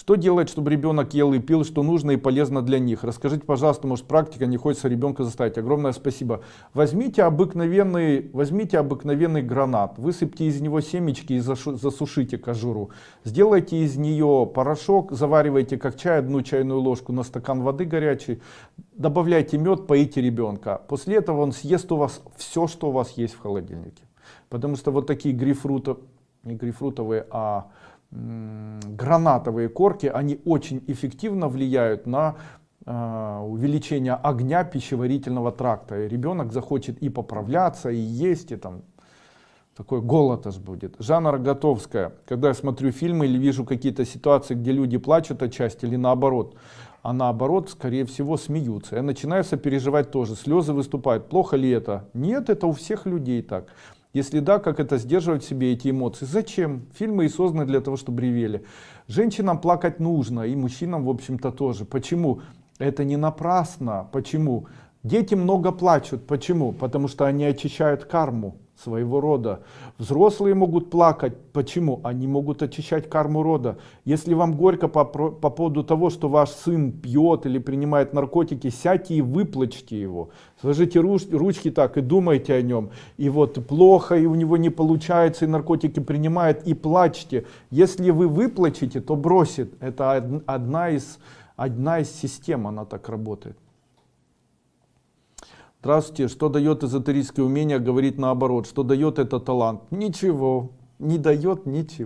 Что делать, чтобы ребенок ел и пил, что нужно и полезно для них? Расскажите, пожалуйста, может практика, не хочется ребенка заставить. Огромное спасибо. Возьмите обыкновенный, возьмите обыкновенный гранат, высыпьте из него семечки и засушите кожуру. Сделайте из нее порошок, заваривайте как чай, одну чайную ложку на стакан воды горячей, добавляйте мед, поите ребенка. После этого он съест у вас все, что у вас есть в холодильнике. Потому что вот такие грейпфруты, не грейпфрутовые, а гранатовые корки, они очень эффективно влияют на э, увеличение огня пищеварительного тракта. И ребенок захочет и поправляться, и есть, и там такой голод будет. Жанна Роготовская, когда я смотрю фильмы или вижу какие-то ситуации, где люди плачут отчасти или наоборот, а наоборот, скорее всего, смеются. Я начинаю сопереживать тоже, слезы выступают. Плохо ли это? Нет, это у всех людей так. Если да, как это сдерживать в себе эти эмоции? Зачем? Фильмы и созданы для того, чтобы ревели. Женщинам плакать нужно, и мужчинам, в общем-то, тоже. Почему? Это не напрасно. Почему? Дети много плачут. Почему? Потому что они очищают карму своего рода. Взрослые могут плакать. Почему? Они могут очищать карму рода. Если вам горько по, по поводу того, что ваш сын пьет или принимает наркотики, сядьте и выплачьте его. Сложите руч, ручки так и думайте о нем. И вот плохо, и у него не получается, и наркотики принимает, и плачьте. Если вы выплачете, то бросит. Это одна из, одна из систем, она так работает. Здравствуйте, что дает эзотерическое умение говорить наоборот? Что дает это талант? Ничего, не дает ничего.